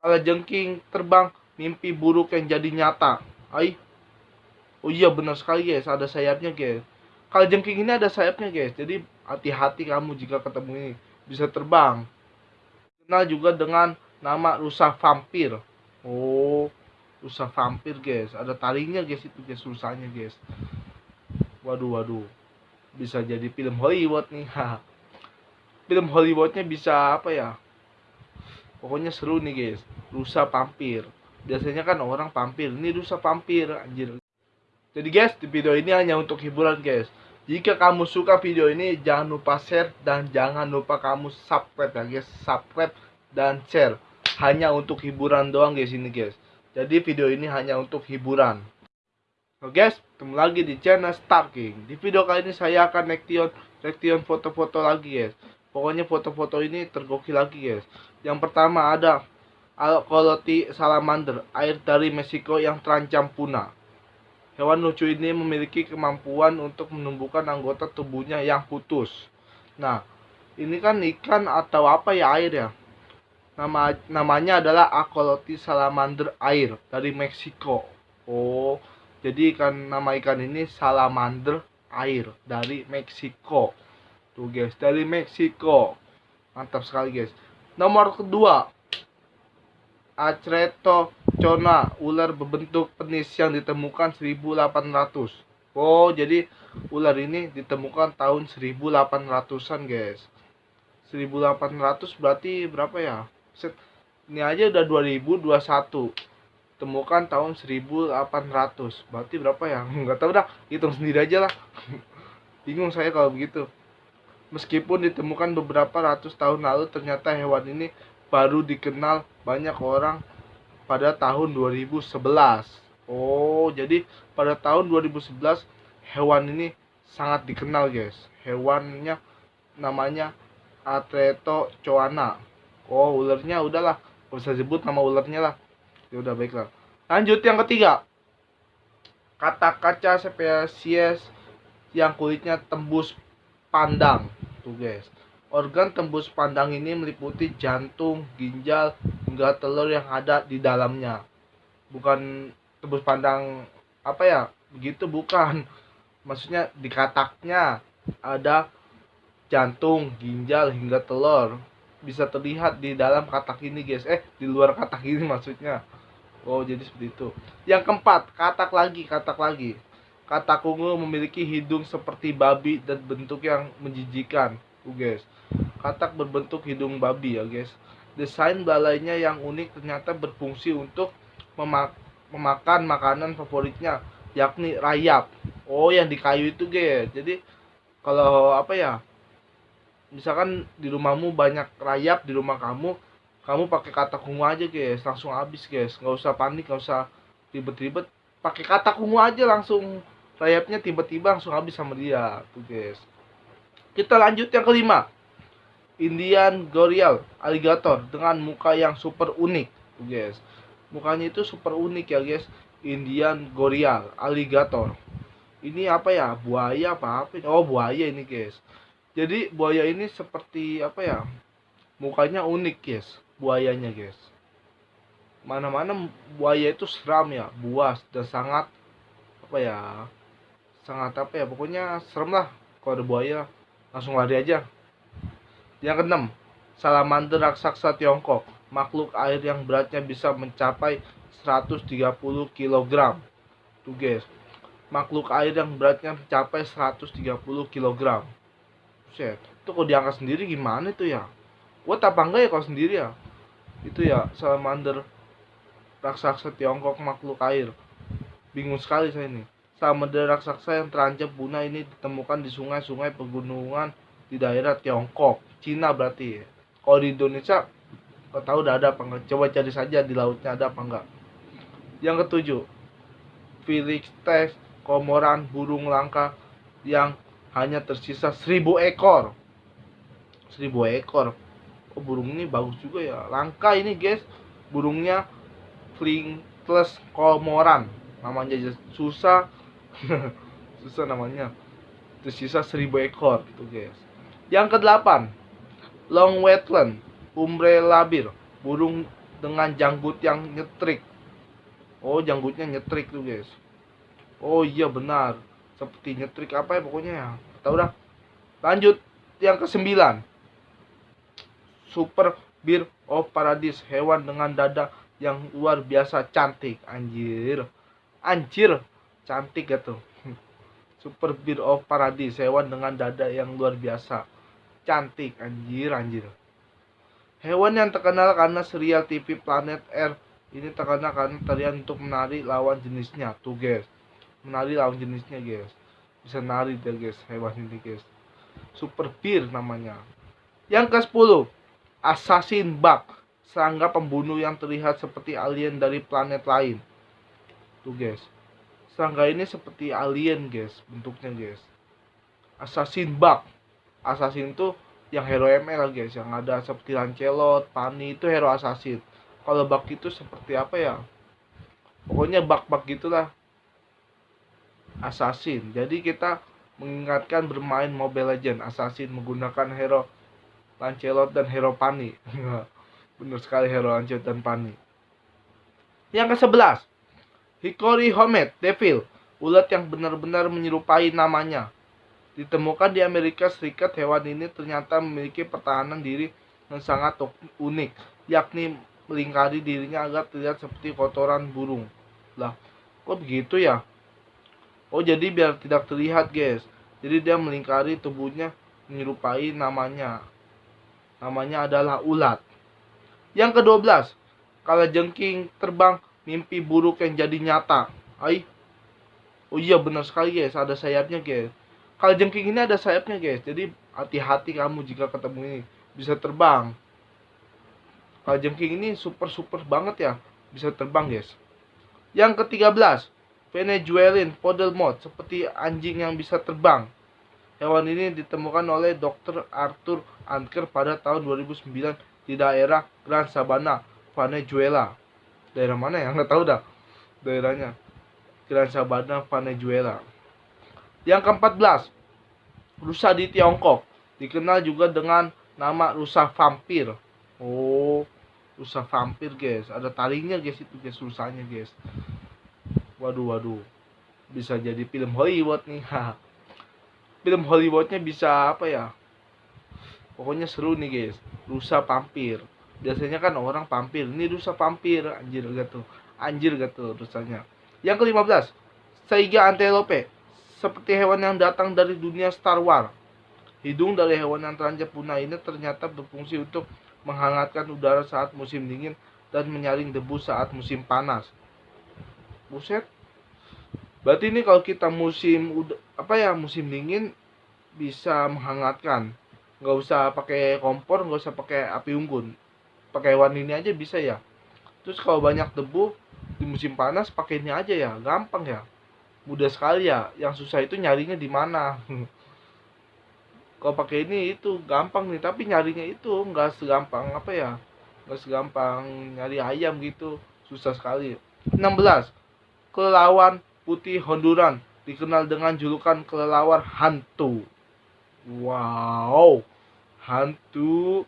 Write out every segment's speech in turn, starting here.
Kalau jengking terbang, mimpi buruk yang jadi nyata. Ai. Oh iya benar sekali guys, ada sayapnya guys. Kalau jengking ini ada sayapnya guys. Jadi hati-hati kamu jika ketemu ini bisa terbang. Kenal juga dengan nama rusa vampir. Oh, rusa vampir guys. Ada talinya guys itu guys rusanya guys. Waduh waduh. Bisa jadi film Hollywood nih. film Hollywoodnya bisa apa ya? Pokoknya seru nih guys. Rusa vampir. Biasanya kan orang vampir. Ini rusa vampir anjir. Jadi guys, di video ini hanya untuk hiburan guys. Jika kamu suka video ini, jangan lupa share dan jangan lupa kamu subscribe ya guys. Subscribe dan share. Hanya untuk hiburan doang guys ini guys. Jadi video ini hanya untuk hiburan. Oke guys, ketemu lagi di channel Star King. Di video kali ini saya akan reaction reaction foto-foto lagi guys. Pokoknya foto-foto ini tergokil lagi guys. Yang pertama ada Alkoloti salamander, air dari Meksiko yang terancam punah. Hewan lucu ini memiliki kemampuan untuk menumbuhkan anggota tubuhnya yang putus. Nah, ini kan ikan atau apa ya air ya? Nama namanya adalah Akoloti salamander air dari Meksiko. Oh, jadi ikan nama ikan ini salamander air dari Meksiko. Tuh guys, dari Meksiko. Mantap sekali guys. Nomor kedua, Acretocona, ular berbentuk penis yang ditemukan 1800. Oh, jadi ular ini ditemukan tahun 1800-an, guys. 1800 berarti berapa ya? Set. Ini aja udah 2021. Temukan tahun 1800. Berarti berapa ya? Enggak tahu dah. Hitung sendiri aja lah. Bingung saya kalau begitu. Meskipun ditemukan beberapa ratus tahun lalu, ternyata hewan ini baru dikenal banyak orang pada tahun 2011. Oh, jadi pada tahun 2011 hewan ini sangat dikenal, guys. Hewannya namanya Atreto coana. Oh, ularnya udahlah, gak usah sebut nama ularnya lah. Ya udah baiklah. Lanjut yang ketiga. Kata kaca spesies yang kulitnya tembus pandang. Tuh, guys Organ tembus pandang ini meliputi jantung, ginjal, hingga telur yang ada di dalamnya. Bukan tembus pandang apa ya? Begitu bukan. Maksudnya di kataknya ada jantung, ginjal, hingga telur. Bisa terlihat di dalam katak ini, guys. Eh, di luar katak ini maksudnya. Oh, jadi seperti itu. Yang keempat, katak lagi, katak lagi. Katak ungu memiliki hidung seperti babi dan bentuk yang menjijikan. Tuh, guys katak berbentuk hidung babi ya guys desain belalainya yang unik ternyata berfungsi untuk memak memakan makanan favoritnya yakni rayap. Oh yang di kayu itu guys jadi kalau apa ya misalkan di rumahmu banyak rayap di rumah kamu kamu pakai katak ungu aja guys langsung habis guys nggak usah panik nggak usah ribet-ribet. Pakai katak ungu aja langsung rayapnya tiba-tiba langsung habis sama dia tuh guys. Kita lanjut yang kelima. Indian Gorial alligator dengan muka yang super unik guys. Mukanya itu super unik ya guys. Indian Gorial alligator. Ini apa ya? Buaya apa apa oh buaya ini guys. Jadi buaya ini seperti apa ya? Mukanya unik guys. Buayanya guys. Mana-mana buaya itu seram ya buas dan sangat apa ya sangat apa ya pokoknya serem lah kalau ada buaya langsung lari aja yang keenam, salamander raksasa Tiongkok, makhluk air yang beratnya bisa mencapai 130 kg. Tuh guys, makhluk air yang beratnya mencapai 130 kg. Set, itu kok diangkat sendiri gimana itu ya? Kuat apa enggak ya kalau sendiri ya? Itu ya salamander raksasa Tiongkok makhluk air. Bingung sekali saya ini. Salamander raksasa yang terancam punah ini ditemukan di sungai-sungai pegunungan di daerah Tiongkok Cina berarti kalau di Indonesia nggak tahu udah ada apa enggak coba cari saja di lautnya ada apa enggak yang ketujuh Felix Test komoran burung langka yang hanya tersisa seribu ekor. Seribu ekor. Oh burung ini bagus juga ya? Langka ini guys. Burungnya Flintless komoran. Namanya susah susah namanya tersisa seribu ekor gitu guys yang kedelapan, long wetland, umbre labir, burung dengan janggut yang nyetrik. Oh, janggutnya nyetrik tuh, guys. Oh iya benar. Seperti nyetrik apa ya pokoknya ya. Tahu dah. Lanjut yang kesembilan. Super Beer of Paradise, hewan dengan dada yang luar biasa cantik. Anjir. Anjir, cantik gitu. Super Beer of Paradise, hewan dengan dada yang luar biasa. Cantik, anjir, anjir. Hewan yang terkenal karena serial TV Planet Earth ini terkenal karena tarian untuk menari lawan jenisnya. Tuh guys, menari lawan jenisnya guys. Bisa nari deh guys, hewan ini guys. Super Beer namanya. Yang ke-10, Assassin Bug, serangga pembunuh yang terlihat seperti alien dari planet lain. Tuh guys serangga ini seperti alien guys bentuknya guys. Assassin bug. Assassin tuh yang hero ML guys yang ada seperti Lancelot, Pani itu hero assassin. Kalau bug itu seperti apa ya? Pokoknya bug-bug gitulah. Assassin. Jadi kita mengingatkan bermain Mobile Legend assassin menggunakan hero Lancelot dan hero Pani. Bener sekali hero Lancelot dan Pani. Yang ke-11 Hikori Homet Devil, ulat yang benar-benar menyerupai namanya. Ditemukan di Amerika Serikat, hewan ini ternyata memiliki pertahanan diri yang sangat unik, yakni melingkari dirinya agar terlihat seperti kotoran burung. Lah, kok begitu ya? Oh, jadi biar tidak terlihat, guys. Jadi dia melingkari tubuhnya menyerupai namanya. Namanya adalah ulat. Yang ke-12, kalajengking terbang mimpi buruk yang jadi nyata. Ai. Oh iya benar sekali guys, ada sayapnya guys. Kalau jengking ini ada sayapnya guys, jadi hati-hati kamu jika ketemu ini bisa terbang. Kalau jengking ini super super banget ya, bisa terbang guys. Yang ke-13, Venezuelan Mod seperti anjing yang bisa terbang. Hewan ini ditemukan oleh Dr. Arthur Anker pada tahun 2009 di daerah Gran Sabana, Venezuela. Daerah mana ya? Nggak tahu dah daerahnya. Gran Sabana, Venezuela. Yang keempat rusa di Tiongkok. Dikenal juga dengan nama rusa vampir. Oh, rusa vampir guys. Ada taringnya guys itu guys rusanya guys. Waduh, waduh. Bisa jadi film Hollywood nih. film Hollywoodnya bisa apa ya? Pokoknya seru nih guys. Rusa vampir. Biasanya kan orang vampir. Ini rusa vampir. Anjir gitu. Anjir gitu rusanya. Yang kelima belas. Saiga antelope seperti hewan yang datang dari dunia Star Wars. Hidung dari hewan yang terancam punah ini ternyata berfungsi untuk menghangatkan udara saat musim dingin dan menyaring debu saat musim panas. Buset. Berarti ini kalau kita musim apa ya musim dingin bisa menghangatkan. Nggak usah pakai kompor, nggak usah pakai api unggun. Pakai hewan ini aja bisa ya. Terus kalau banyak debu di musim panas pakai ini aja ya, gampang ya. Mudah sekali ya yang susah itu nyarinya di mana? Kalau pakai ini itu gampang nih tapi nyarinya itu nggak segampang apa ya nggak segampang nyari ayam gitu susah sekali. 16 kelelawar putih Honduran dikenal dengan julukan kelelawar hantu. Wow hantu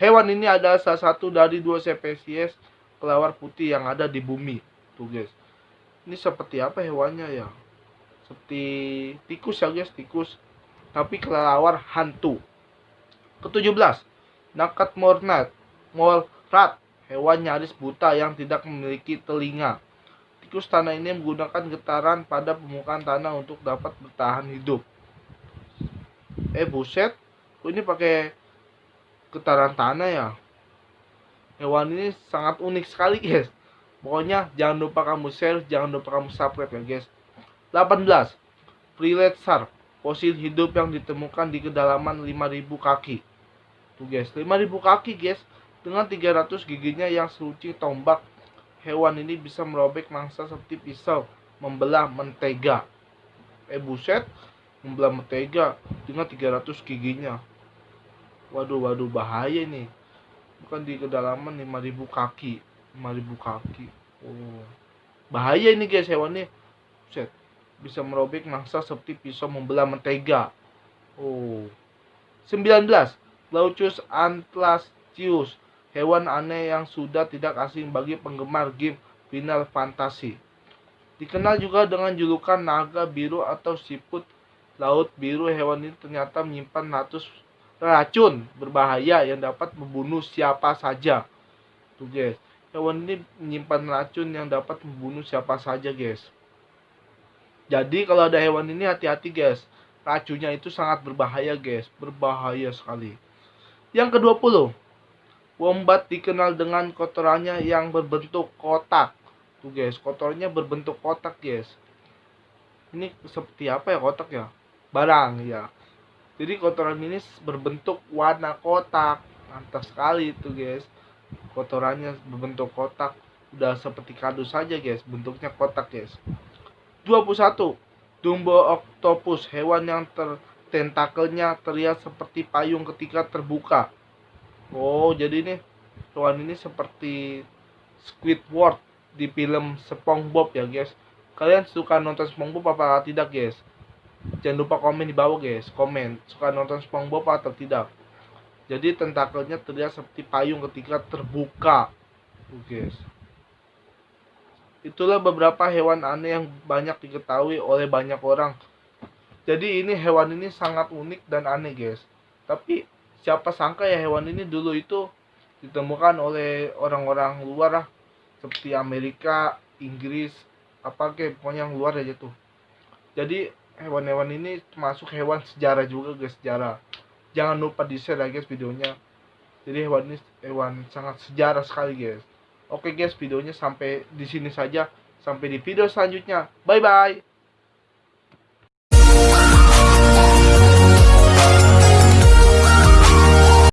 hewan ini adalah salah satu dari dua spesies kelelawar putih yang ada di bumi tuh guys. Ini seperti apa hewannya ya? Seperti tikus ya guys tikus. Tapi kelelawar hantu. Ke-17 nakat mornat molrat hewan nyaris buta yang tidak memiliki telinga. Tikus tanah ini menggunakan getaran pada permukaan tanah untuk dapat bertahan hidup. Eh buset. Ini pakai getaran tanah ya hewan ini sangat unik sekali guys Pokoknya jangan lupa kamu share, jangan lupa kamu subscribe ya guys. 18. Freelet shark, fosil hidup yang ditemukan di kedalaman 5000 kaki. Tuh guys, 5000 kaki guys. Dengan 300 giginya yang seluci tombak, hewan ini bisa merobek mangsa seperti pisau, membelah mentega. Eh buset, membelah mentega dengan 300 giginya. Waduh, waduh bahaya nih. Bukan di kedalaman 5000 kaki. 5000 kaki. Oh. Bahaya ini guys hewannya. Set. Bisa merobek mangsa seperti pisau membelah mentega. Oh. 19 Laucus antlastius hewan aneh yang sudah tidak asing bagi penggemar game Final Fantasy. Dikenal juga dengan julukan naga biru atau siput laut biru, hewan ini ternyata menyimpan ratus racun berbahaya yang dapat membunuh siapa saja. Tuh guys, hewan ini menyimpan racun yang dapat membunuh siapa saja guys. Jadi kalau ada hewan ini hati-hati guys. Racunnya itu sangat berbahaya guys, berbahaya sekali. Yang ke-20. Wombat dikenal dengan kotorannya yang berbentuk kotak. Tuh guys, kotornya berbentuk kotak guys. Ini seperti apa ya kotak ya? Barang ya. Jadi kotoran ini berbentuk warna kotak. Mantap sekali itu guys. Kotorannya berbentuk kotak. Udah seperti kardus saja guys, bentuknya kotak guys. 21. Dumbo octopus, hewan yang ter tentakelnya terlihat seperti payung ketika terbuka. Oh, jadi ini hewan ini seperti Squidward di film SpongeBob ya, guys. Kalian suka nonton SpongeBob apa tidak, guys? Jangan lupa komen di bawah, guys. Komen suka nonton SpongeBob atau tidak. Jadi tentakelnya terlihat seperti payung ketika terbuka. Guys. Itulah beberapa hewan aneh yang banyak diketahui oleh banyak orang jadi ini hewan ini sangat unik dan aneh guys tapi siapa sangka ya hewan ini dulu itu ditemukan oleh orang-orang luar lah seperti Amerika Inggris apa ke pokoknya yang luar aja tuh jadi hewan-hewan ini termasuk hewan sejarah juga guys sejarah. Jangan lupa di share ya guys videonya. Jadi hewan ini hewan sangat sejarah sekali guys. Oke guys videonya sampai di sini saja. Sampai di video selanjutnya. Bye bye